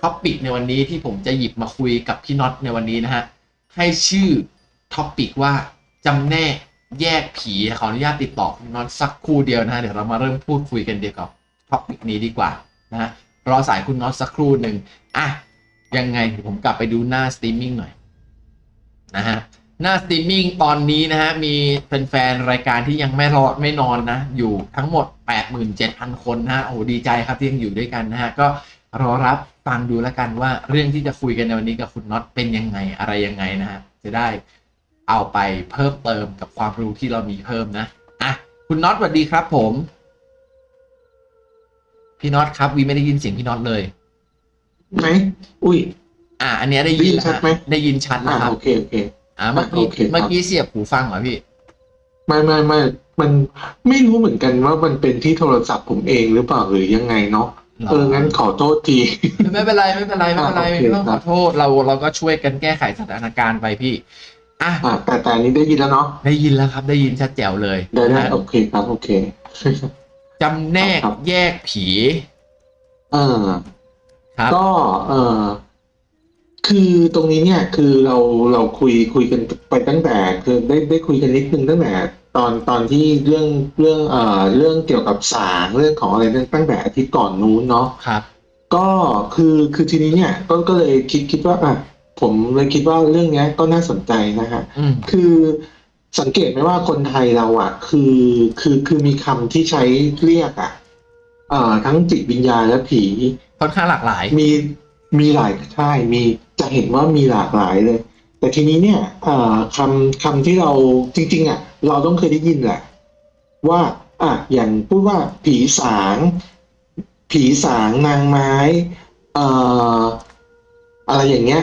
topic ในวันนี้ที่ผมจะหยิบมาคุยกับพี่น็อตในวันนี้นะฮะ ให้ชื่อ topic ว่าจำแนกแยกผีขออนุญาตติดต่อพี่น็อตสักครู่เดียวนะฮะ เดี๋ยวเรามาเริ่มพูดคุยกันเกี่ยวกับ topic นี้ดีกว่านะฮะรอสายคุณน็อตสักครู่หนึ่งอะยังไงผมกลับไปดูหน้าสตรีมมิ่งหน่อยนะฮะหน้าสตรีมมิ่งตอนนี้นะฮะ มีแฟนๆรายการที่ยังไม่หลับไม่นอนนะ อยู่ทั้งหมด 87,000 คนนะฮะโอ้ดีใจครับที่ยังอยู่ด้วยกันนะฮะ ก็รอรับ ฟังดูแล้วกันว่าเรื่องที่จะคุยกันในวันนี้กับคุณน็อตเป็นยังไงอะไรยังไงนะฮะจะได้เอาไปเพิ่มเติมกับความรู้ที่เรามีเพิ่มนะอะคุณน็อตสวัสดีครับ ผม พี่น็อตครับวีไม่ได้ยินเสียงพี่น็อตเลยไหมอุ้ย อะอันเนี้ยได้ยินแล้วได้ยินชัดไหมฮะได้ยินชัดอ่านะครับโอเคโอเคอะเมื่อกี้โอเคครับเมื่อกี้เสียบหูฟังเหรอพี่ไม่ไม่ไม่มันไม่รู้เหมือนกันว่ามันเป็นที่โทรศัพท์ผมเองหรือเปล่าหรือยังไงเนาะหรอ เอองั้นขอโทษทีไม่เป็นไรไม่เป็นไรไม่เป็นไรอะโอเคไม่ต้องคขรัอบโทษเราเราก็ช่วยกันแก้ไขสถานการณ์ไปพี่อะอ่าแต่แต่อันนี้ได้ยินแล้วเนาะได้ยินแล้วครับ ได้ยินชัดแจ๋วเลยได้ได้นะโอเคครับโอเคจำแนกครับแยกผี เออครับก็เออคือตรงนี้เนี่ยคือเราเราคุยคุยกันไปตั้งแต่คือได้ได้คุยกันนิดนึงตั้งแต่ ตอนตอนที่เรื่องเรื่องเอ่อเรื่องเกี่ยวกับสางเรื่องของอะไรตั้งตั้งแต่อาทิตย์ก่อนนู้นเนาะครับ ก็คือคือทีนี้เนี่ยก็ก็เลยคิดคิดว่าอะผมเลยคิดว่าเรื่องเนี้ยก็น่าสนใจนะฮะอืมคือสังเกตไหมว่าคนไทยเราอะ คือคือคือมีคำที่ใช้เรียกอะเอ่อทั้งจิตวิญญาณและผีค่อนข้างหลากหลาย มีมีหลายใช่มีจะเห็นว่ามีหลากหลายเลย แต่ทีนี้เนี่ยเอ่อคำคำที่เราจริง ๆ อะ เราต้องเคยได้ยินแหละว่าอะอย่างพูดว่าผีสาง ผีสางนางไม้เอ่ออะไรอย่างเงี้ย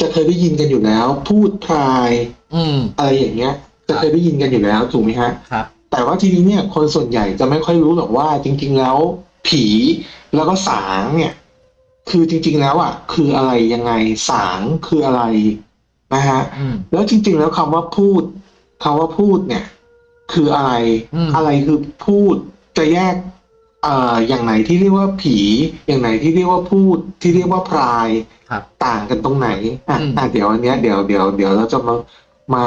จะเคยได้ยินกันอยู่แล้ว พูดพราย อืมอะไรอย่างเงี้ย จะเคยได้ยินกันอยู่แล้วถูกไหมฮะครับ แต่ว่าทีนี้เนี่ย คนส่วนใหญ่จะไม่ค่อยรู้หรอกว่า จริง ๆ แล้ว ผีแล้วก็สางเนี่ย คือจริง ๆ แล้วอะ คืออะไรยังไงสางคืออะไรนะฮะอืมแล้วจริง ๆ แล้วคำว่าพูด คำว่าพูดเนี่ย คืออะไรอืมอะไรคือพูดจะแยกเอ่ออย่างไหนที่เรียกว่าผี อย่างไหนที่เรียกว่าพูดที่เรียกว่าพรายครับต่างกันตรงไหนอะอืมอะเดี๋ยวอันเนี้ยเดี๋ยวเดี๋ยวเดี๋ยวเราจะมามา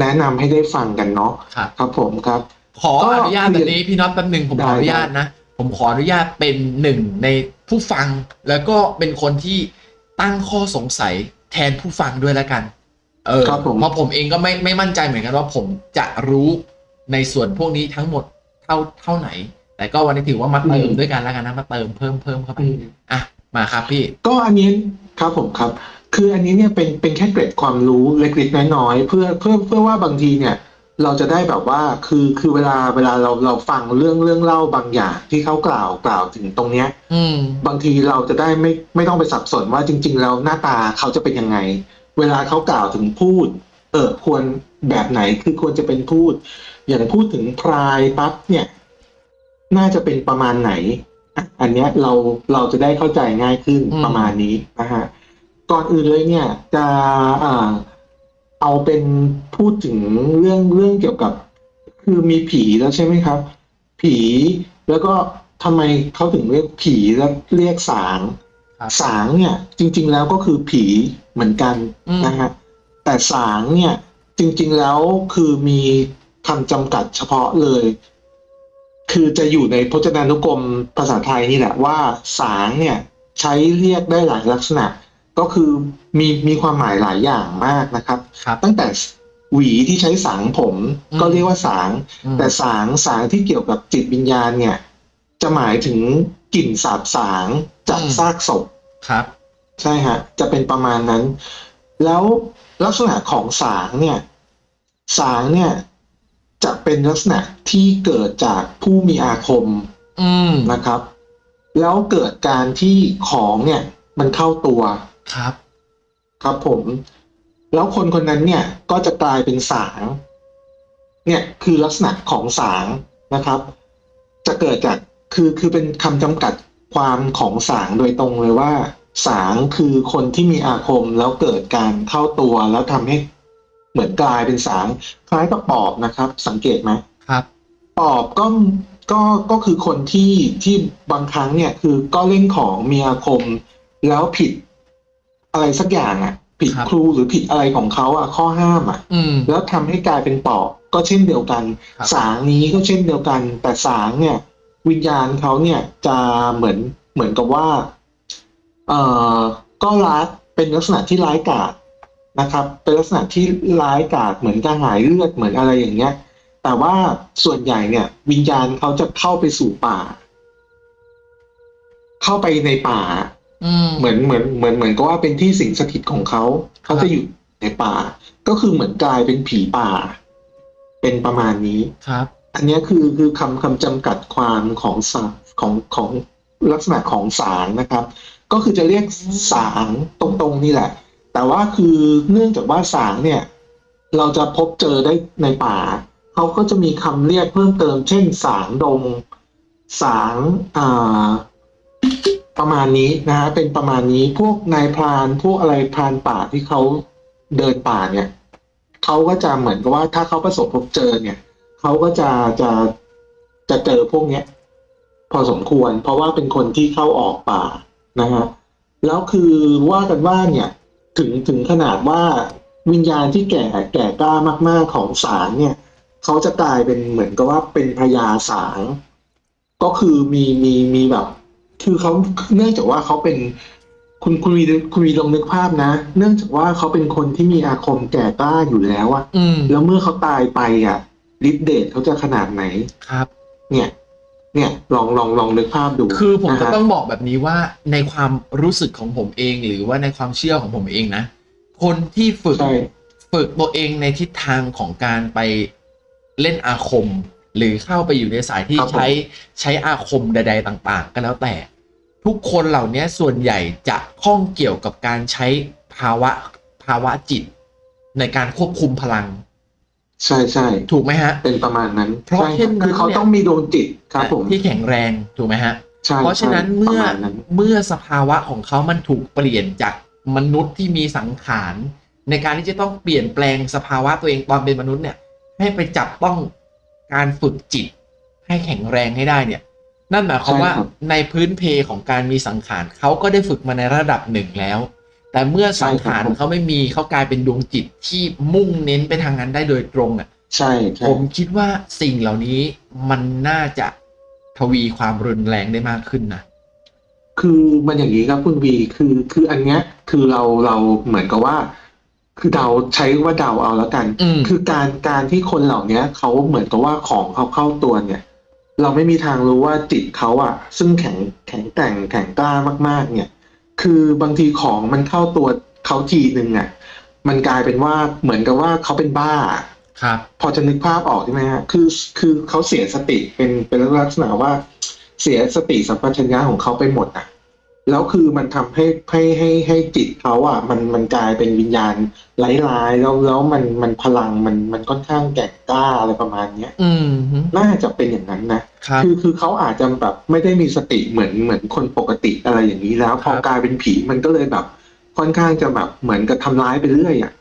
แนะนำให้ได้ฟังกันเนาะครับครับผมครับ ขออนุญาตแบบนี้พี่น็อตแป๊บหนึ่งผมขออนุญาตนะ ผมขออนุญาตเป็นหนึ่งในผู้ฟัง แล้วก็เป็นคนที่ตั้งข้อสงสัยแทนผู้ฟังด้วยแล้วกัน เออครับผม เพราะผมเองก็ไม่ไม่มั่นใจเหมือนกันว่าผมจะรู้ในส่วนพวกนี้ทั้งหมดเท่าเท่าไหน แต่ก็วันนี้ถือว่ามาเติมด้วยกันแล้วกันนะมาเติมเพิ่มเพิ่มเข้าไปอืมอะมาครับพี่ ก็อันนี้ครับผมครับ คืออันนี้เนี่ยเป็นเป็นแค่เกร็ดความรู้เล็กๆน้อยๆเพื่อเพื่อเพื่อว่าบางทีเนี่ย เราจะได้แบบว่าคือคือเวลาเวลาเราเราฟังเรื่องเรื่องเล่าบางอย่างที่เขากล่าวกล่าวถึงตรงเนี้ย อืม บางทีเราจะได้ไม่ไม่ต้องไปสับสนว่าจริง ๆ แล้วหน้าตาเขาจะเป็นยังไง เวลาเขากล่าวถึงพูด เออควรแบบไหนคือควรจะเป็นพูด อย่างพูดถึงพรายปั๊บเนี่ย น่าจะเป็นประมาณไหนอะอันเนี้ยเราเราจะได้เข้าใจง่ายขึ้นอืมประมาณนี้นะฮะก่อนอื่นเลยเนี่ย จะอ่าเอาเป็นพูดถึงเรื่องเรื่องเกี่ยวกับ คือมีผีแล้วใช่ไหมครับ ผีแล้วก็ทำไมเขาถึงเรียกผีแล้วเรียกสางครับ สางเนี่ยจริง ๆ แล้วก็คือผีเหมือนกันอืมนะฮะแต่สางเนี่ยจริง ๆ แล้วคือมีคำจำกัดเฉพาะเลย คือจะอยู่ในพจนานุกรมภาษาไทยนี่แหละว่าสางเนี่ยใช้เรียกได้หลายลักษณะ ก็คือมีมีความหมายหลายอย่างมากนะครับครับตั้งแต่หวีที่ใช้สางผมอืมก็เรียกว่าสางอืมแต่สางสางที่เกี่ยวกับจิตวิญญาณเนี่ย จะหมายถึงกลิ่นสาบสางจากซากศพครับ ใช่ฮะ จะเป็นประมาณนั้น แล้วลักษณะของสางเนี่ย สางเนี่ย จะเป็นลักษณะที่เกิดจากผู้มีอาคมอืมนะครับ แล้วเกิดการที่ของเนี่ย มันเข้าตัวครับ ครับผม แล้วคนคนนั้นเนี่ย ก็จะกลายเป็นสาง เนี่ยคือลักษณะของสางนะครับ จะเกิดจาก คือคือเป็นคำจำกัดความของสางโดยตรงเลยว่า สางคือคนที่มีอาคมแล้วเกิดการเข้าตัวแล้วทำให้เหมือนกลายเป็นสาง คล้ายกับปอบนะครับ สังเกตไหมครับ ปอบก็ก็ก็คือคนที่ที่บางครั้งเนี่ยคือก็เล่นของมีอาคมแล้วผิดอะไรสักอย่างอะ ผิดครับครูหรือผิดอะไรของเขาอะข้อห้ามอะอืมแล้วทำให้กลายเป็นปอบก็เช่นเดียวกันครับสางนี้ก็เช่นเดียวกัน แต่สางเนี่ย วิญญาณเขาเนี่ยจะเหมือนเหมือนกับว่าเอ่อก็ร้ายเป็นลักษณะที่ร้ายกาจนะครับ เป็นลักษณะที่ร้ายกาจเหมือนกระหายเลือดเหมือนอะไรอย่างเงี้ย แต่ว่าส่วนใหญ่เนี่ย วิญญาณเขาจะเข้าไปสู่ป่า เข้าไปในป่าอืมเหมือนเหมือนเหมือนเหมือนกับว่าเป็นที่สิงสถิตของเขา เขาครับจะอยู่ในป่า ก็คือเหมือนกลายเป็นผีป่า เป็นประมาณนี้ครับ อันนี้คือคือคำคำจำกัดความของสาของของลักษณะของสางนะครับ ก็คือจะเรียกสางตรงๆนี่แหละ แต่ว่าคือเนื่องจากว่าสางเนี่ยเราจะพบเจอได้ในป่าเขาก็จะมีคำเรียกเพิ่มเติม เช่นสางดงสางอ่าประมาณนี้นะฮะเป็นประมาณนี้พวกนายพรานพวกอะไรพรานป่าที่เขาเดินป่าเนี่ยเขาก็จะเหมือนกับว่าถ้าเขาประสบพบเจอเนี่ย เขาก็จะจะจะเจอพวกเนี้ย พอสมควร เพราะว่าเป็นคนที่เข้าออกป่านะฮะแล้วคือว่ากันว่าเนี่ยถึงถึงขนาดว่าวิญญาณที่แก่แก่กล้ามาก ๆของสางเนี่ยเขาจะกลายเป็นเหมือนกับว่าเป็นพญาสางก็คือมีมีมีแบบ คือเขาเนื่องจากว่าเขาเป็นคุณคุณวีคุณวีลองนึกภาพนะ เนื่องจากว่าเขาเป็นคนที่มีอาคมแก่กล้าอยู่แล้วอะอืมแล้วเมื่อเขาตายไปอะ ฤทธิ์เดชเขาจะขนาดไหนครับ เนี่ย เนี่ยลองลองลองนึกภาพดู คือผมจะนฮต้องบอกแบบนี้ว่าในความรู้สึกของผมเอง หรือว่าในความเชื่อของผมเองนะ คนที่ฝึกใช่ฝึกตัวเองในทิศทางของการไปเล่นอาคม หรือเข้าไปอยู่ในสายที่ครับผมใช้ใช้อาคมใด ๆ ต่าง ๆ ก็แล้วแต่ ทุกคนเหล่านี้ส่วนใหญ่จะข้องเกี่ยวกับการใช้ภาวะภาวะจิตในการควบคุมพลัง ใช่ใช่ถูกไหมฮะ เป็นประมาณนั้นเพราะใช่เช่นนั้นคือเขาเนี่ยต้องมีดวงจิตครับผมที่แข็งแรงถูกไหมฮะใช่เพราะฉะนั้นใช่เมื่อประาณนั้นเมื่อสภาวะของเขามันถูกเปลี่ยนจากมนุษย์ที่มีสังขารในการที่จะต้องเปลี่ยนแปลงสภาวะตัวเองตอนเป็นมนุษย์เนี่ย ให้ไปจับต้องการฝึกจิต ให้แข็งแรงให้ได้เนี่ย นั่นหมายความว่าในพื้นเพของการมีสังขารเขาก็ได้ฝึกมาในระดับหนึ่งแล้ว แต่เมื่อสังขารเขาไม่มีเขากลายเป็นดวงจิตที่มุ่งเน้นไปทางนั้นได้โดยตรงอะใช่ใช่ผมคิดว่าสิ่งเหล่านี้มันน่าจะทวีความรุนแรงได้มากขึ้นนะคือมันอย่างนี้ครับคุณวีคือคืออันเนี้ยคือเราเราเหมือนกับว่า คือเดาใช้ว่าเดาเอาแล้วกันอืมคือการการที่คนเหล่าเนี้ยเขาเหมือนกับว่าของเขาเข้าตัวเนี่ย เราไม่มีทางรู้ว่าจิตเขาอะซึ่งแข็งแข็งแต่งแข็งกล้ามากๆ เนี่ย คือบางทีของมันเข้าตัวเขาทีหนึ่งอะมันกลายเป็นว่าเหมือนกับว่าเขาเป็นบ้าครับ พอจะนึกภาพออกใช่ไหมฮะคือคือเขาเสียสติเป็นเป็นลักษณะว่าเสียสติสัมปชัญญะของเขาไปหมดอะ แล้วคือมันทำให้ให้ให้ให้จิตเขาอะมันมันกลายเป็นวิญญาณร้ายๆแล้วแล้วมันมันพลังมันมันค่อนข้างแก่งกล้าอะไรประมาณเนี้ยอืมฮึน่าจะเป็นอย่างนั้นนะครับคือคือเขาอาจจะแบบไม่ได้มีสติเหมือนเหมือนคนปกติอะไรอย่างนี้แล้วพอครับกลายเป็นผีมันก็เลยแบบ ค่อนข้างจะแบบเหมือนกับทำร้ายไปเรื่อยอะ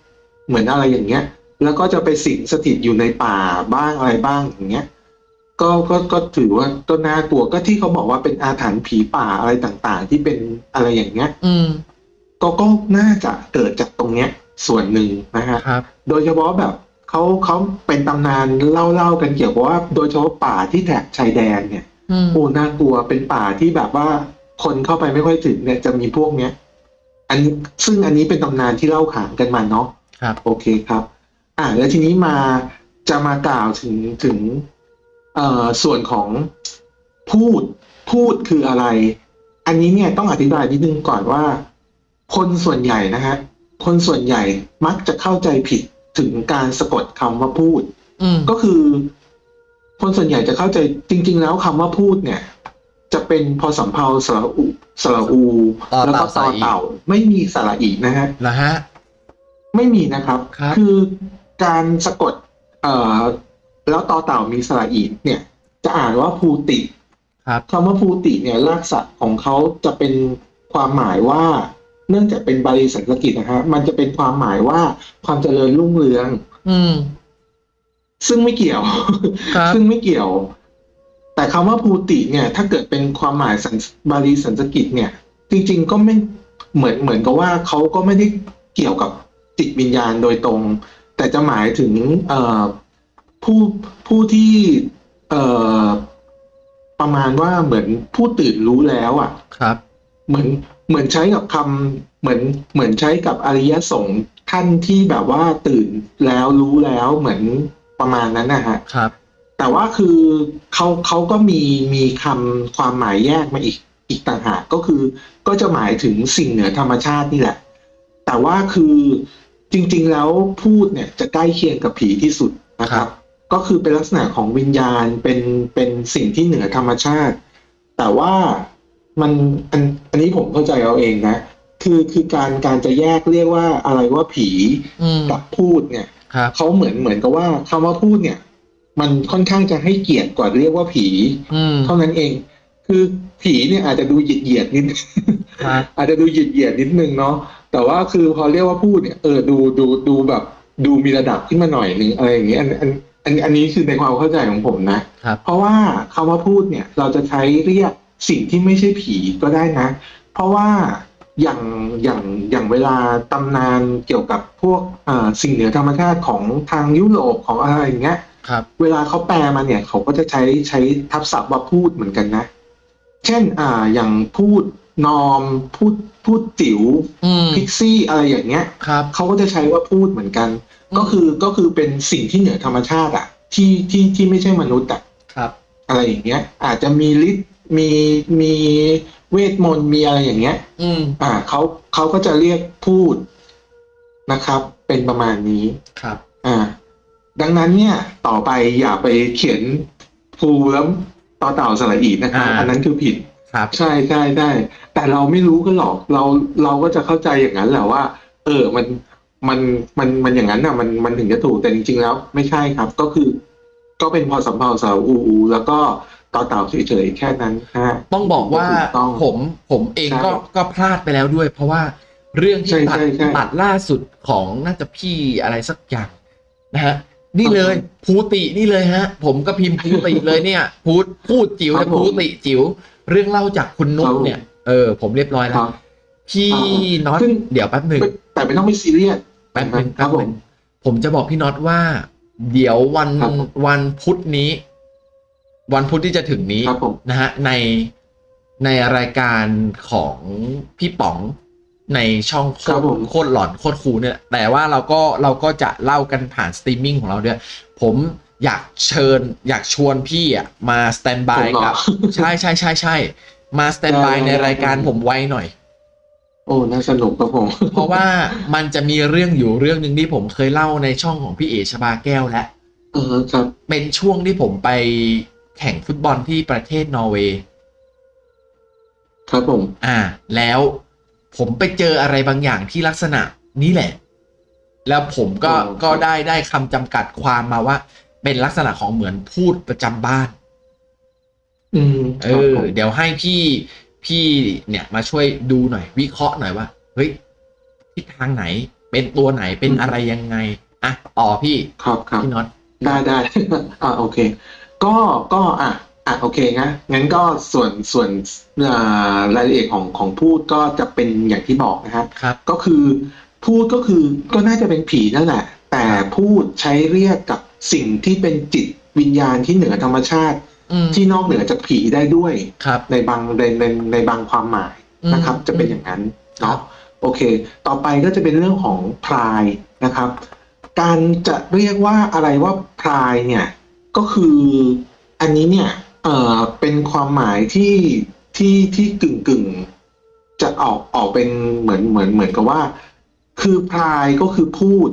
เหมือนอะไรอย่างเงี้ย แล้วก็จะไปสิงสถิตอยู่ในป่าบ้างอะไรบ้างอย่างเงี้ย ก็ก็ก็ถือว่าก็น่ากลัวก็ที่เขาบอกว่าเป็นอาถรรพ์ผีป่าอะไรต่างๆ ที่เป็นอะไรอย่างเงี้ย อืม ก็ก็น่าจะเกิดจากตรงเนี้ย ส่วนหนึ่งนะฮะครับ โดยเฉพาะแบบเขาเขาเป็นตำนานเล่าเล่ากันเกี่ยวกับว่า โดยเฉพาะป่าที่แถบชายแดนเนี่ยอืม โอ้น่ากลัวเป็นป่าที่แบบว่าคนเข้าไปไม่ค่อยถึงเนี่ยจะมีพวกเนี้ย อันนี้ซึ่งอันนี้เป็นตำนานที่เล่าขานกันมาเนาะ ครับ โอเคครับ อ่า แล้วทีนี้มาจะมากล่าวถึงถึงเอ่อ ส่วนของพูดพูดคืออะไร อันนี้เนี่ยต้องอธิบายนิดนึงก่อนว่า คนส่วนใหญ่นะฮะคนส่วนใหญ่มักจะเข้าใจผิดถึงการสะกดคำว่าพูดอืมก็คือ คนส่วนใหญ่จะเข้าใจจริง ๆ แล้วคำว่าพูดเนี่ย จะเป็นพอสำเพาสระอุสระอูต่อแล้วเต่าก็สต่อระอีเต่า ไม่มีสระอีนะฮะเหรอฮะ ไม่มีนะครับครับอการสะกด เอ่อ แล้วต่อเต่ามีสระอีเนี่ย จะอ่านว่าภูติครับคำว่าภูติเนี่ยรากศัพท์ของเขาจะเป็นความหมายว่า เนื่องจากเป็นบาลีสันสกฤตนะฮะมันจะเป็นความหมายว่าความเจริญรุ่งเรือง อืม ซึ่งไม่เกี่ยวครับซึ่งไม่เกี่ยว แต่คำว่าภูติเนี่ย ถ้าเกิดเป็นความหมายสันบาลีสันสกฤตเนี่ย จริง ๆ ก็ไม่เหมือนเหมือนกับว่าเขาก็ไม่ได้เกี่ยวกับจิตวิญญาณโดยตรง แต่จะหมายถึงเอ่อ ผู้ผู้ที่เอ่อประมาณว่าเหมือนผู้ตื่นรู้แล้วอะ ครับ เหมือนเหมือนใช้กับคำเหมือนเหมือนใช้กับอริยสงฆ์ท่านที่แบบว่าตื่นแล้วรู้แล้วเหมือนประมาณนั้นนะฮะ ครับ แต่ว่าคือเขาเขาก็มีมีคำความหมายแยกมาอีกอีกต่างหากก็คือก็จะหมายถึงสิ่งเหนือธรรมชาตินี่แหละ แต่ว่าคือจริง ๆ แล้วพูดเนี่ยจะใกล้เคียงกับผีที่สุดนะคครัรับบ ก็คือเป็นลักษณะของวิญญาณเป็นเป็นสิ่งที่เหนือธรรมชาติ แต่ว่ามันอันอันนี้ผมเข้าใจเอาเองนะ คือคือการการจะแยกเรียกว่าอะไรว่าผีอืมกับพูดเนี่ยครับเขาเหมือนเหมือนกับว่าคำว่าพูดเนี่ย มันค่อนข้างจะให้เกียรติกว่าเรียกว่าผีอืมเท่านั้นเอง คือผีเนี่ยอาจจะดูเหยียดเหยียดๆนิดครับอาจจะดูเหยียดเหยียดๆนิดนึงเนาะแต่ว่าคือพอเรียกว่าพูดเนี่ยเออดูดูดูแบบดูมีระดับขึ้นมาหน่อยนึงอะไรอย่างเงี้ยอันอัน อันอันนี้คือในความเข้าใจของผมนะ ครับ เพราะว่าคำว่าพูดเนี่ย เราจะใช้เรียกสิ่งที่ไม่ใช่ผีก็ได้นะ เพราะว่าอย่างอย่างอย่างเวลาตำนานเกี่ยวกับพวกอ่าสิ่งเหนือธรรมชาติของทางยุโรปของอะไรอย่างเงี้ย ครับ เวลาเขาแปลมาเนี่ยเขาก็จะใช้ใช้ทับศัพท์ว่าพูดเหมือนกันนะ เช่น อ่า อย่างพูดนอม พูดพูดจิ๋วอืมพิกซี่อะไรอย่างเงี้ยครับ เขาก็จะใช้ว่าพูดเหมือนกันอืม ก็คือก็คือเป็นสิ่งที่เหนือธรรมชาติอะที่ที่ที่ไม่ใช่มนุษย์อะครับ อะไรอย่างเงี้ย อาจจะมีฤทธิ์มีมีเวทมนต์มีอะไรอย่างเงี้ย อืม อ่าเขาเขาก็จะเรียกพูดนะครับ เป็นประมาณนี้ ครับ อ่า ดังนั้นเนี่ยต่อไปอย่าไปเขียนภูแล้วต่อเต่าสระอีนะครับ อ่า อันนั้นคือผิด ครับ ใช่ใช่ใช่แต่เราไม่รู้กันหรอก เราเราก็จะเข้าใจอย่างนั้นแหละว่า เออ มัน มันมันมันอย่างนั้นอะมันมันถึงจะถูกแต่จริงๆแล้ว ไม่ใช่ครับ ก็คือ ก็เป็นพอสำเพาสาวอูอูแล้วก็ต่อเต่าเฉยๆแค่นั้นฮะต้องบอกว่าถูกต้องผมผมเองใช่ก็ก็พลาดไปแล้วด้วย เพราะว่าเรื่องที่ใช่ตัดใช่ใช่ตัดล่าสุดของน่าจะพี่อะไรสักอย่างนะฮะนี่เลยอือฮึภูตินี่เลยฮะ ผมก็พิมพ์ภูติเลยเนี่ยพูดพูดจิ๋วครันะบผมภูติจิ๋วเรื่องเล่าจากคุณนุ๊ครักบผมเนี่ย เออ ผมเรียบร้อยคแล้วรับพี่อ่าน็อตซึ่งเดี๋ยวแป๊บหนึ่งไม่ แต่ไม่ต้องไปซีเรียสแป๊บหนึ่งคแป๊รับบหผนึ่มงผมจะบอกพี่น็อตว่า เดี๋ยววันครับวันพุธนี้ วันพุธที่จะถึงนี้ครับผมนะฮะในในรายการของพี่ป๋องในช่องโคครัตบรผมโคตรหลอนโคตรคูลเนี่ย แต่ว่าเราก็เราก็จะเล่ากันผ่านสตรีมมิ่งของเราด้วยผมอยากเชิญ อยากชวนพี่อะมาสแตนบายผมเหรอกับ ใช่ใช่ใช่ใช่มาสแตนบายได้ในได้รายการผมไว้หน่อย โอ้ น่าสนุกครับผม เพราะว่ามันจะมีเรื่องอยู่เรื่องหนึ่งที่ผมเคยเล่าในช่องของพี่เอชบาแก้วแล้วเออครับ เป็นช่วงที่ผมไปแข่งฟุตบอลที่ประเทศนอร์เวย์ ครับผม อ่า แล้วผมไปเจออะไรบางอย่างที่ลักษณะนี้แหละ แล้วผมก็อ๋อก็ได้ได้คำจำกัดความมาว่า เป็นลักษณะของเหมือนพูดประจำบ้าน อืม เอครับอผมเดี๋ยวให้พี่ พี่เนี่ยมาช่วยดูหน่อย วิเคราะห์หน่อยว่าเฮ้ยทิศทางไหน เป็นตัวไหนเป็นอะไรยังไงอะต่อพี่ครับครับพี่น็อตได้ได้อ่าโอเค ก็ก็อะอะโอเคงั้นงั้นก็ส่วนส่วนอ่ารายละเอียดของของพูดก็จะเป็นอย่างที่บอกนะครับครับ ก็คือพูดก็คือก็น่าจะเป็นผีนั่นแหละ แต่พูดใช้เรียกกับสิ่งที่เป็นจิตวิญญาณที่เหนือธรรมชาติอืม ที่นอกเหนือจากผีได้ด้วยครับในบางในในในบางความหมายนะครับอืมจะเป็นอย่างนั้นครัเนาะบโอเค ต่อไปก็จะเป็นเรื่องของพรายนะครับ การจะเรียกว่าอะไรว่าพรายเนี่ยก็คืออันนี้เนี่ยเอ่อเป็นความหมายที่ที่ที่กึ่งกึ่งๆจะออกออกเป็นเหมือนเหมือนเหมือนกับว่า คือพรายก็คือพูด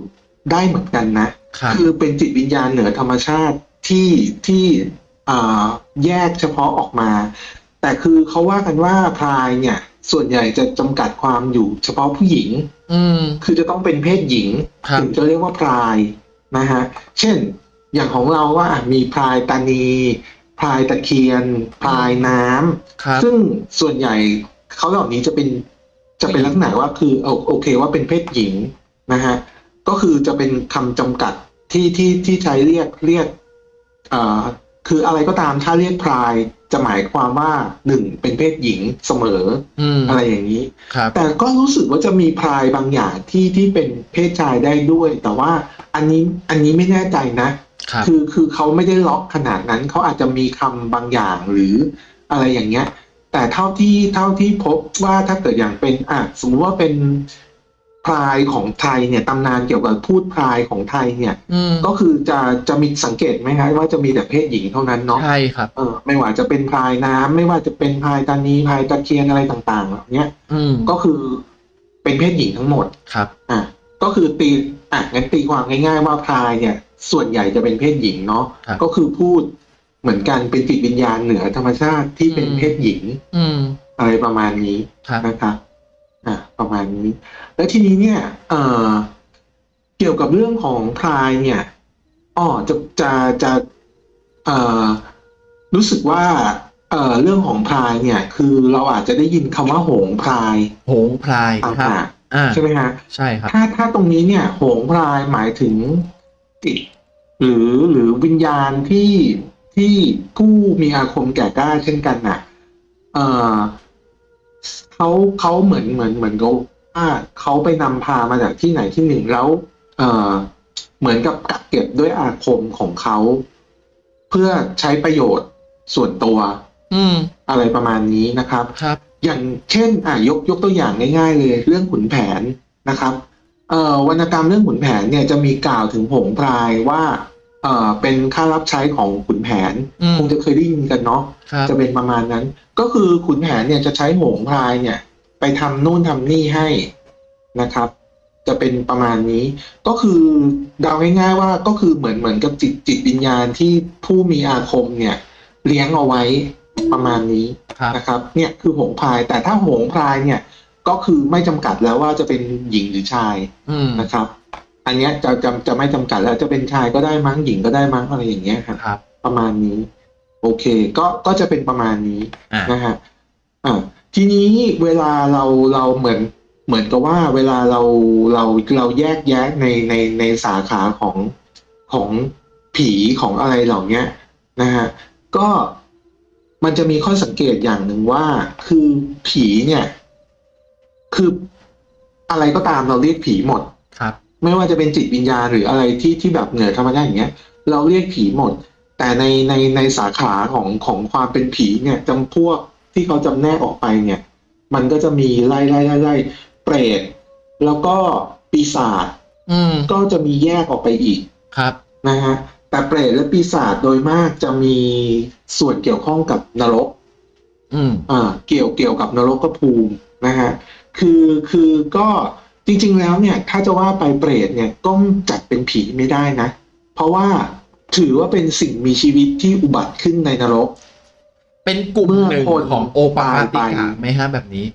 ได้เหมือนกันนะครับคือเป็นจิตวิญญาณเหนือธรรมชาติที่ที่อ่า แยกเฉพาะออกมา แต่คือเขาว่ากันว่าพรายเนี่ย ส่วนใหญ่จะจำกัดความอยู่เฉพาะผู้หญิง อืมคือจะต้องเป็นเพศหญิงครับถึงจะเรียกว่าพรายนะฮะเช่น อย่างของเราว่าอะมีพรายตานีพรายตะเคียนพรายน้ำครับซึ่งส่วนใหญ่เขาเหล่านี้จะเป็นจะเป็นลักษณะว่าคือโอโอเคว่าเป็นเพศหญิงนะฮะก็คือจะเป็นคำจำกัดที่ที่ที่ใช้เรียกเรียกเอ่อ คืออะไรก็ตามถ้าเรียกพรายจะหมายความว่าหนึ่งเป็นเพศหญิงเสมออืมอะไรอย่างนี้ครับแต่ก็รู้สึกว่าจะมีพรายบางอย่างที่ที่เป็นเพศชายได้ด้วย แต่ว่าอันนี้อันนี้ไม่แน่ใจนะครับคือคือเขาไม่ได้ล็อกขนาดนั้นเขาอาจจะมีคำบางอย่างหรืออะไรอย่างเงี้ย แต่เท่าที่เท่าที่พบว่าถ้าเกิดอย่างเป็นอะสมมติว่าเป็น พรายของไทยเนี่ยตำนานเกี่ยวกับพูดพรายของไทยเนี่ยอืมก็คือจะจะมีสังเกตไหมครับว่าจะมีแต่เพศหญิงเท่านั้นเนาะใช่ครับเออไม่ว่าจะเป็นพรายน้ำไม่ว่าจะเป็นพรายตานีพรายตะเคียนอะไรต่างๆเหล่าเนี้ยอืมก็คือเป็นเพศหญิงทั้งหมดครับ อะก็คือตีอะงั้นตีความง่าย ๆ ว่าพรายเนี่ย ส่วนใหญ่จะเป็นเพศหญิงเนาะครับก็คือพูดเหมือนกันเป็นจิตวิญญาณเหนือธรรมชาติที่เป็นอืมเพศหญิงอืมอะไรประมาณนี้ครับนะครับ อะประมาณนี้ แล้วทีนี้เนี่ยเอ่อเกี่ยวกับเรื่องของพรายเนี่ยอ๋อจะจะจะเอ่อรู้สึกว่าเอ่อเรื่องของพรายเนี่ย คือเราอาจจะได้ยินคำว่าโหงพราย โหงพลายต่ครับางอ่าๆใช่ไหมฮะใช่ครับถ้าถ้าตรงนี้เนี่ย โหงพรายหมายถึงจิตหรือหรือวิญญาณที่ที่ผู้มีอาคมแก่กล้าเช่นกันน่ะ เอ่อ เขาเขาเหมือนเหมือนเหมือนเขาว่าเขาไปนำพามาจากที่ไหนที่หนึ่งแล้ว เอ่อ เหมือนกับกักเก็บด้วยอาคมของเขา เพื่อใช้ประโยชน์ส่วนตัวอืมอะไรประมาณนี้นะครับ ครับ อย่างเช่น อะยกยกตัวอย่างง่ายๆ เลย เรื่องขุนแผนนะครับ เอ่อวรรณกรรมเรื่องขุนแผนเนี่ยจะมีกล่าวถึงผงพรายว่า เอ่อเป็นค่ารับใช้ของขุนแผน อืม คงจะเคยได้ยินกันเนาะครับจะเป็นประมาณนั้น ก็คือขุนแผนเนี่ยจะใช้โหงพรายเนี่ย ไปทำนู่นทำนี่ให้นะครับ จะเป็นประมาณนี้ ก็คือเดาง่ายๆว่าก็คือเหมือนเหมือนกับจิตจิตวิญญาณที่ผู้มีอาคมเนี่ย เลี้ยงเอาไว้ประมาณนี้ ครับ นะครับเนี่ยคือโหงพรายแต่ถ้าโหงพรายเนี่ยก็คือไม่จำกัดแล้วว่าจะเป็นหญิงหรือชายอืมนะครับ อันเนี้ยจะจะจะไม่จำกัดแล้วจะเป็นชายก็ได้มั้งหญิงก็ได้มั้งอะไรอย่างเงี้ยครับ ครับ ประมาณนี้ โอเค ก็ก็จะเป็นประมาณนี้อ่านะฮะอ่าทีนี้เวลาเราเราเหมือนเหมือนกับว่าเวลาเราเราเราแยกแยะในในในสาขาของของผีของอะไรเหล่าเนี้ยนะฮะก็มันจะมีข้อสังเกตอย่างหนึ่งว่า คือผีเนี่ย คืออะไรก็ตามเราเรียกผีหมดครับ ไม่ว่าจะเป็นจิตวิญญาณหรืออะไรที่ที่แบบเหนือธรรมชาติอย่างเงี้ย เราเรียกผีหมด แต่ในในในสาขาของของความเป็นผีเนี่ยจำพวกที่เขาจำแนกออกไปเนี่ย มันก็จะมีไล่ไล่ไล่ไล่เปรตแล้วก็ปีศาจอืมก็จะมีแยกออกไปอีกครับนะฮะแต่เปรตและปีศาจโดยมากจะมีส่วนเกี่ยวข้องกับนรก อืมอ่า เกี่ยวเกี่ยวกับนรกภูมินะฮะคือคือก็ จริงๆแล้วเนี่ยถ้าจะว่าไปเปรตเนี่ยก็จัดเป็นผีไม่ได้นะ เพราะว่าถือว่าเป็นสิ่งมีชีวิตที่อุบัติขึ้นในนรก เป็นกลุ่มหนึ่งเมื่อคนของโอปปาติตายกะไปไหมฮะแบบนี้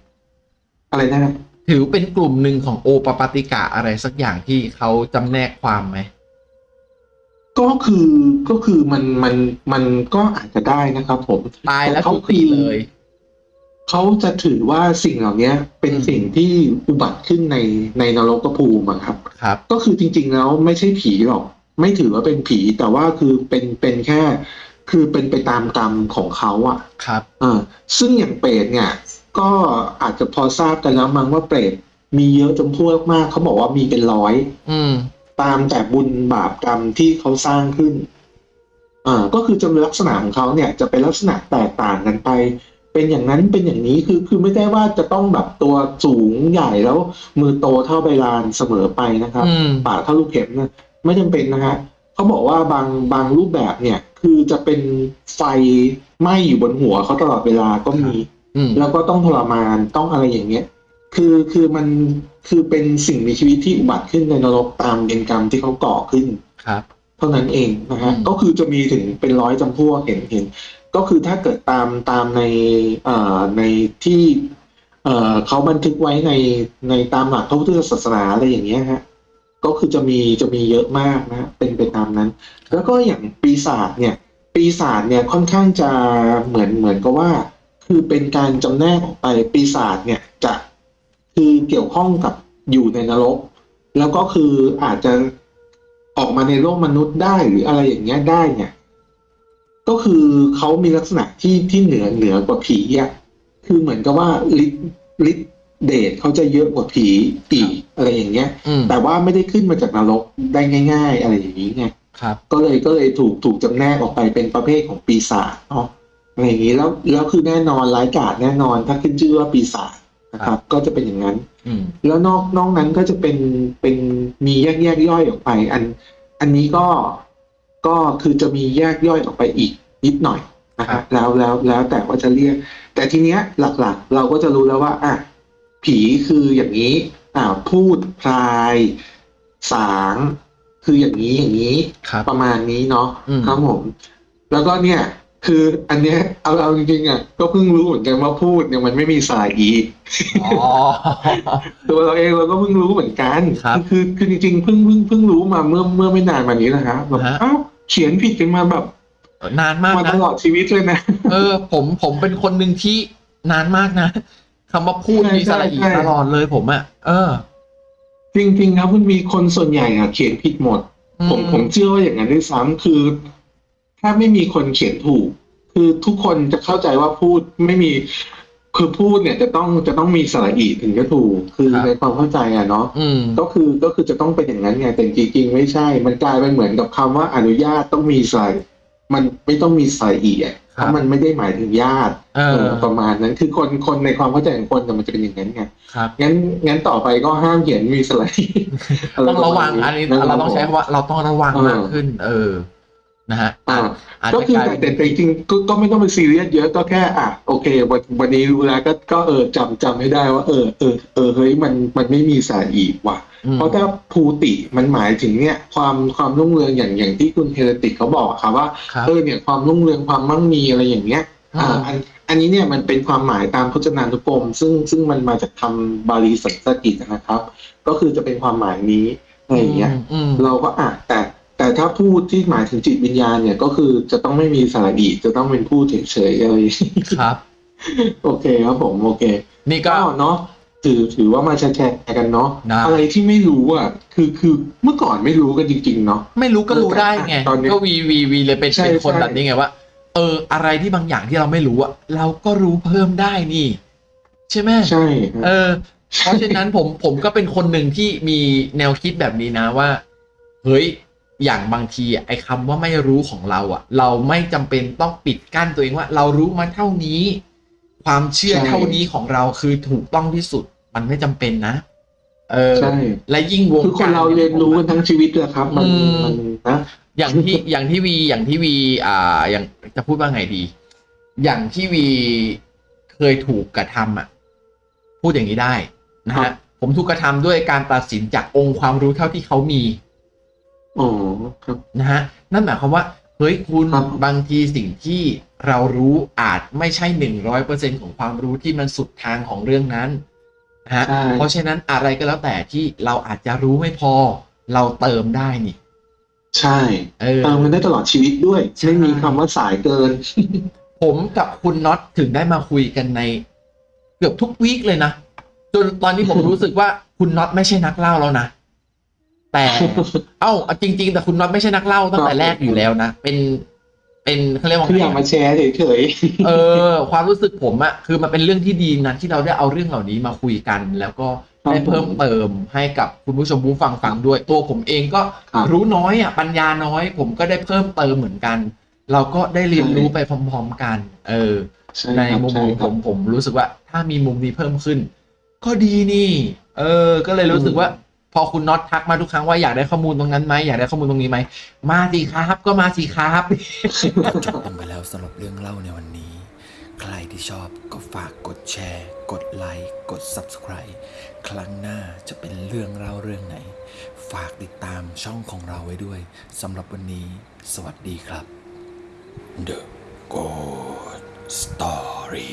อะไรนะครับถือเป็นกลุ่มหนึ่งของโอปปาติกะอะไรสักอย่างที่เขาจำแนกความไหมก็คือก็คือมันมันมันก็อาจจะได้นะครับ ผมตายแล้วเขาทุกทีคือเลย เขาจะถือว่าสิ่งเหล่านี้เป็นอืมสิ่งที่อุบัติขึ้นในในนรกภูมิอะครับ ครับ ก็คือจริง ๆ แล้วไม่ใช่ผีหรอก ไม่ถือว่าเป็นผีแต่ว่าคือเป็นเป็นแค่ คือเป็นไปตามกรรมของเขาอะครับเออซึ่งอย่างเปรตเนี่ย ก็อาจจะพอทราบกันแล้วมั้งว่าเปรตมีเยอะจำพวกมากเขาบอกว่ามีเป็นร้อย อืม ตามแต่บุญบาปกรรมที่เขาสร้างขึ้นอ่าก็คือจะมีลักษณะของเขาเนี่ยจะเป็นลักษณะแตกต่างกันไป เป็นอย่างนั้นเป็นอย่างนี้คือคือไม่ได้ว่าจะต้องแบบตัวสูงใหญ่แล้ว มือโตเท่าใบลานเสมอไปนะครับอืมปากเท่าลูกเข็มนะไม่จำเป็นนะฮะเขาบอกว่าบางบางรูปแบบเนี่ย คือจะเป็นไฟไหม้อยู่บนหัวเขาตลอดเวลาก็มีอืมแล้วก็ต้องทรมานต้องอะไรอย่างเงี้ย คือคือมันคือเป็นสิ่งมีชีวิตที่อุบัติขึ้นในนรกตามเวรกรรมที่เขาก่อขึ้นครับ เท่านั้นเองนะฮะอืมก็คือจะมีถึงเป็นร้อยจำพวกเห็นเห็น ก็คือถ้าเกิดตามตามในอ่ในที่เอ่อเขาบันทึกไว้ในในตามหลักพระพุทธศาสนาอะไรอย่างเงี้ยฮะก็คือจะมีจะมีเยอะมากนะเป็นไปตามนั้น แล้วก็อย่างปีศาจเนี่ย ปีศาจเนี่ยค่อนข้างจะเหมือนเหมือนกับว่า คือเป็นการจำแนกออกไปปีศาจเนี่ยจะคือเกี่ยวข้องกับอยู่ในนรก แล้วก็คืออาจจะออกมาในโลกมนุษย์ได้หรืออะไรอย่างเงี้ยได้เนี่ย ก็คือเขามีลักษณะที่ที่เหนือเหนือกว่าผีอะคือเหมือนกับว่าฤทธิ์ฤทธิ์เดชเขาจะเยอะกว่าผีอีกอะไรอย่างเงี้ยอืมแต่ว่าไม่ได้ขึ้นมาจากนรกได้ง่าย ๆ อะไรอย่างนี้ไงครับ ก็เลยก็เลยถูกถูกจำแนกออกไปเป็นประเภทของปีศาจเนาะอะไรอย่างนี้แล้วแล้วคือแน่นอนร้ายกาจแน่นอน ถ้าขึ้นชื่อว่าปีศาจนะครับ ก็จะเป็นอย่างนั้นอืมแล้วนอกนอกนั้นก็จะเป็นเป็นมีแยกแยกย่อยออกไป อัน อันนี้ก็ ก็คือจะมีแยกย่อยออกไปอีกนิดหน่อยนะคครัรับบแล้วแล้วแล้วแต่ว่าจะเรียก แต่ทีเนี้ยหลักๆ เราก็จะรู้แล้วว่าอะผีคืออย่างนี้อ่าพูดพลาย สางคืออย่างนี้อย่างนี้ครับประมาณนี้เนาะอืมครับผมแล้วก็เนี่ยคืออันเนี้ยเอาเอาจริงๆอะก็เพิ่งรู้เหมือนกันว่าพูดเนี่ยมันไม่มีสายอีอ๋อตัวเราเองเราก็เพิ่งรู้เหมือนกันครับคือคือจริงๆเพิ่งเพิ่งเพิ่งรู้มาเมื่อเมื่อไม่นานมานี้นะครับแบบฮะเอ้า เขียนผิดกันมาแบบนานมากมานะตลอดชีวิตเลยนะ เออ ผมผมเป็นคนหนึ่งที่นานมากนะคำว่าพูดใช่มีสระอีใช่ใช่ตลอดเลยผมอะเออ จริงๆครับมันมีคนส่วนใหญ่อะเขียนผิดหมด ผมอืผมเชื่อว่าอย่างนั้นด้วยซ้ำคือ ถ้าไม่มีคนเขียนถูก คือทุกคนจะเข้าใจว่าพูดไม่มี คือพูดเนี่ยจะต้องจะต้องมีสระอีถึงจะถูกคือในความเข้าใจอะเนาะอืมก็คือก็คือจะต้องเป็นอย่างนั้นไงแต่จริงๆไม่ใช่ มันกลายเป็นเหมือนกับคำว่าอนุญาตต้องมีใส่มันไม่ต้องมีใส่อีกอะเพครับราะมันไม่ได้หมายถึงญาติเอเอออประมาณนั้นคือคนคนในความเข้าใจของคนแต่มันจะเป็นอย่างนั้นไงครับงั้นงั้นต่อไปก็ห้ามเขียนมีสไลด์ต้องระวังอันนี้ะคบเราต้องใช้ผมคำว่าเราต้องระวังเออมากขึ้น เออ นะฮะอ่าอาจก็จะคือกลายแต่เป็นแต่จริงๆก็ก็ไม่ต้องไปซีเรียสเยอะก็แค่อะโอเค วันวันนี้รู้แล้วก็ก็เออจำจำให้ได้ว่า เออเออเออเฮ้ยมันมันไม่มีสายอีกว่ะอืมเพราะถ้าภูติมันหมายถึงเนี่ย ความความรุ่งเรืองอย่างอย่างที่คุณเฮเรติกเขาบอกอะครับว่าครับเออเนี่ยความรุ่งเรืองความมั่งมีอะไรอย่างเงี้ยอ่าอันอันนี้เนี่ยมันเป็นความหมายตามพจนานุกรม ซึ่งซึ่งมันมาจากคำบาลีสันสกฤตนะครับ ก็คือจะเป็นความหมายนี้อะไรอย่างเงี้ยอืมเราก็อะแต่ แต่ถ้าพูดที่หมายถึงจิตวิญญาณเนี่ยก็คือจะต้องไม่มีสระอีจะต้องเป็นพูดเฉยๆอะไรอย่างงี้ครับ โอเคครับผมโอเค นี่ก็ก็เนาะถือถือว่ามาแชร์ๆกันเนาะได้อะไรที่ไม่รู้อะคือคือเมื่อก่อนไม่รู้กันจริง ๆ เนาะไม่รู้ก็รู้ได้ไงตอนนี้ก็วีวีวีเลยเป็นใช่เป็นคนใช่แบบนี้ไงว่าเออ อะไรที่บางอย่างที่เราไม่รู้อะเราก็รู้เพิ่มได้นี่ ใช่ไหมใช่เออ เพราะฉะนั้นผมผมก็เป็นคนหนึ่งที่มีแนวคิดแบบนี้นะว่า เฮ้ย อย่างบางทีอะไอ้คำว่าไม่รู้ของเราอะเราไม่จำเป็นต้องปิดกั้นตัวเองว่า เรารู้มาเท่านี้ ความเชื่อเท่านี้ของเราคือถูกต้องที่สุด มันไม่จำเป็นนะ เออใช่และยิ่งวงคือคนกเราเรียนรู้กันทั้งชีวิตแหละครับ มันอืมมันนะอย่างที่อย่างที่วีอย่างที่วีอ่า อย่างจะพูดว่าไงดี อย่างที่วีเคยถูกกระทำอะ พูดอย่างนี้ได้นะครัฮะบผมถูกกระทำด้วยการตัดสินจากองค์ความรู้เท่าที่เขามี อ๋อครับ นะฮะนั่นหมายความว่าเฮ้ยคุณครับ บางทีสิ่งที่เรารู้อาจไม่ใช่หนึ่งร้อยเปอร์เซ็นของความรู้ที่มันสุดทางของเรื่องนั้นนะฮะใช่ เพราะฉะนั้นอะไรก็แล้วแต่ที่เราอาจจะรู้ไม่พอ เราเติมได้นี่ ใช่เออ เติมมันได้ตลอดชีวิตด้วย ใช่ ไม่มีคำว่าสายเกิน ผมกับคุณน็อตถึงได้มาคุยกันใน เกือบทุกวีคเลยนะ จนตอนนี้ผมรู้สึกว่าคุณน็อตไม่ใช่นักเล่าแล้วนะ แต่ เอ้าจริง ๆ แต่คุณน็อตไม่ใช่นักเล่าตั้งแต่แรกอยู่แล้วนะ เป็น เป็นเขาเรียกว่าคือไงอยากมาอะแชร์เฉยเออ ความรู้สึกผมอะคือมันเป็นเรื่องที่ดีนะที่เราได้เอาเรื่องเหล่านี้มาคุยกัน แล้วก็ได้เพิ่มเติมให้กับคุณผู้ชมผู้ฟังฟังด้วย ตัวผมเองก็ครับรู้น้อยอะปัญญาน้อย ผมก็ได้เพิ่มเติมเหมือนกัน เราก็ได้เรียนรู้ไปพร้อม ๆกัน เออๆใช่ในครับมุมใช่ของคผรับมผมรู้สึกว่า ถ้ามีมุมนี้เพิ่มขึ้น ก็ดีนี่ เออ ก็เลยรู้สึกว่า พอคุณน็อตทักมาทุกครั้งว่าอยากได้ข้อมูลตรงนั้นไหมอยากได้ข้อมูลตรงนี้ไหมมาสิครับก็มาสิครับจบลงไปแล้วสำหรับเรื่องเล่าในวันนี้ ใครที่ชอบก็ฝากกดแชร์ กดไลค์กด Subscribe ครั้งหน้าจะเป็นเรื่องเล่าเรื่องไหน ฝากติดตามช่องของเราไว้ด้วยสำหรับวันนี้ สวัสดีครับ The Good Story